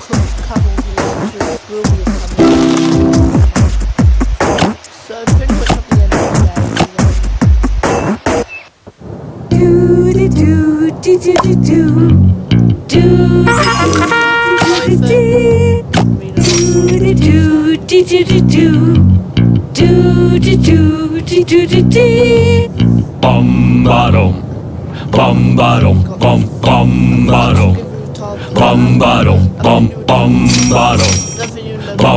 close Do do do do do do do do do do do do do do do Bum bottom, bum bottom, bum bum bottom bum, bombardum. Level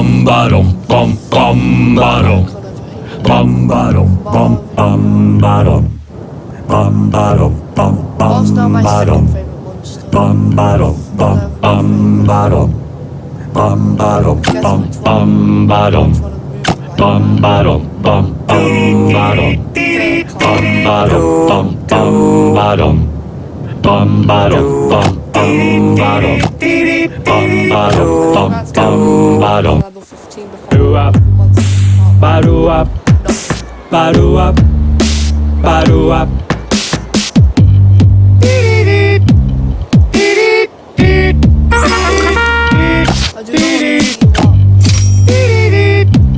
15 because Do up, badu up, badu up, badu up. I do not want to Why did I try to read a tweet? Come on. Why Do do up bottom up bottom up bottom up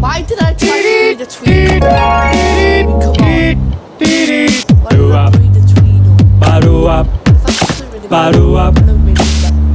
Why did I try to tweet? Come up, Why did I tweet? Up. Bottom up.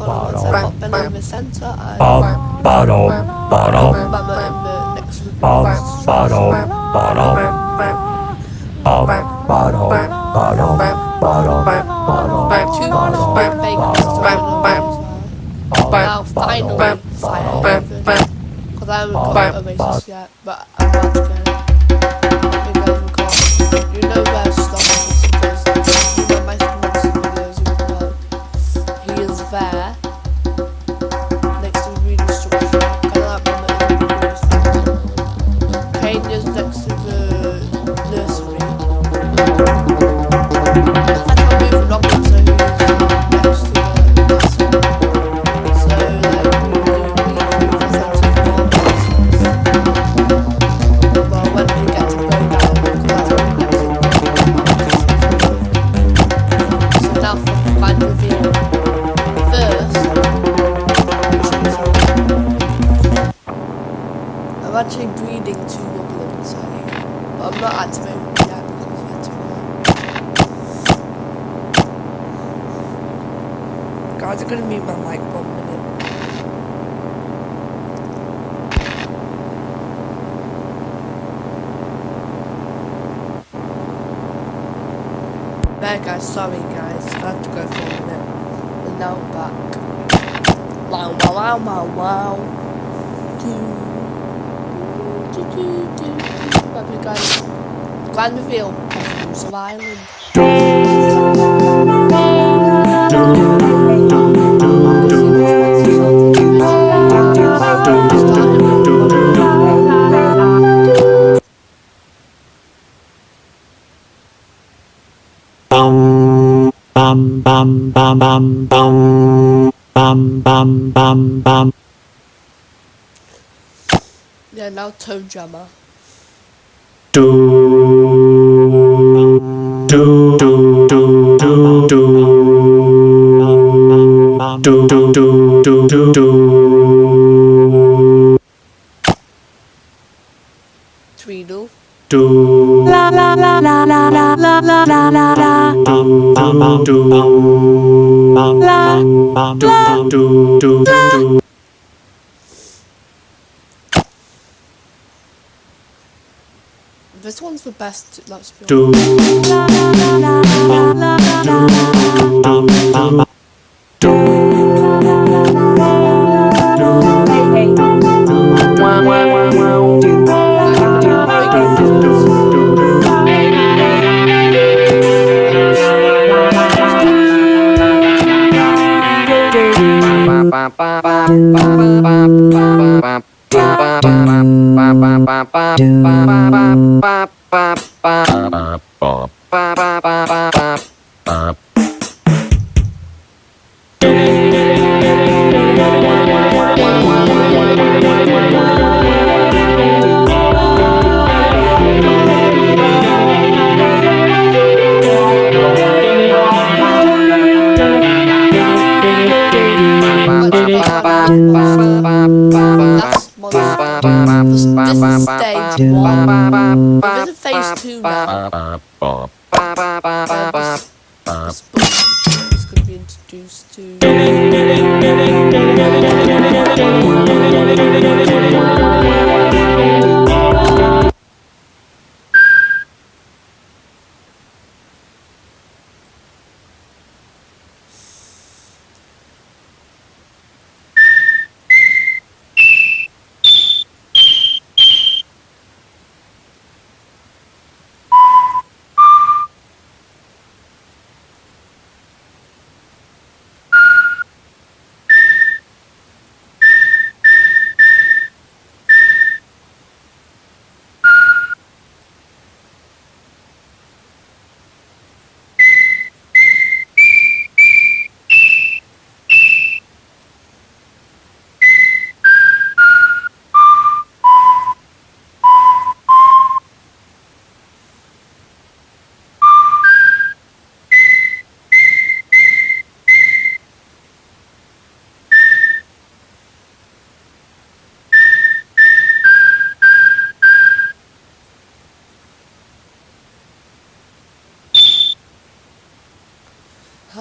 on the top, Belly in the centre, and bum, badu, badu. Mama in the next to the Bum, bottle, bottle. Bum, bottle, Barbara, Barbara. Yeah, but actually breeding two goblins here. But I'm not activating them yet because you have to wait. Guys, I'm gonna mute my mic for one minute. There guys, sorry guys, I had to go for a minute. And now I'm back. Wow wow wow wow wow. Do, Grand reveal of Rules of Island. Bum, bum, bum, bum, bum, bum, bum. Yeah, now Toe Jammer. Do, do, do, do, do, do. Do, do, do, do, do, do. Tweedle. Do. La la la la la la la la la la la. Do bum do do do do do. this one's the best, let's be honest. ba ba ba ba ba ba ba that's one. We're in phase two now. Be introduced to.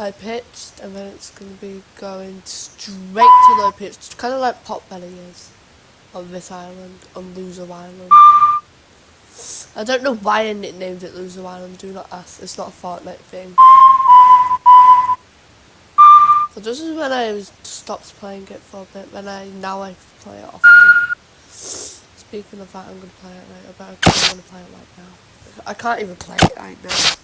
High pitched and then it's going to be going straight to low pitched, kind of like Potbelly is on this island, on Loser Island. I don't know why I nicknamed it Loser Island, do not ask, it's not a Fortnite thing. So this is when I stopped playing it for a bit, when I, now I play it often. Speaking of that, I'm going to play it right, I better, I'm going to play it right now. I can't even play it right now.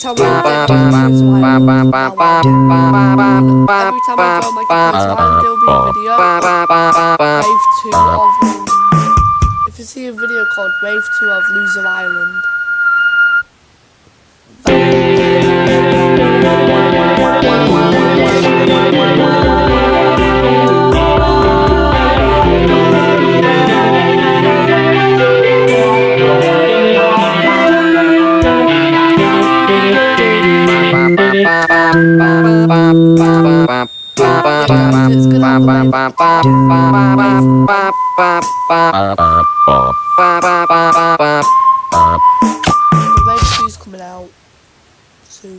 Time I get every time I join my computer's line, there'll be a video Wave 2 of If you see a video called Wave 2 of Loser Island It's gonna Wave 2's coming out soon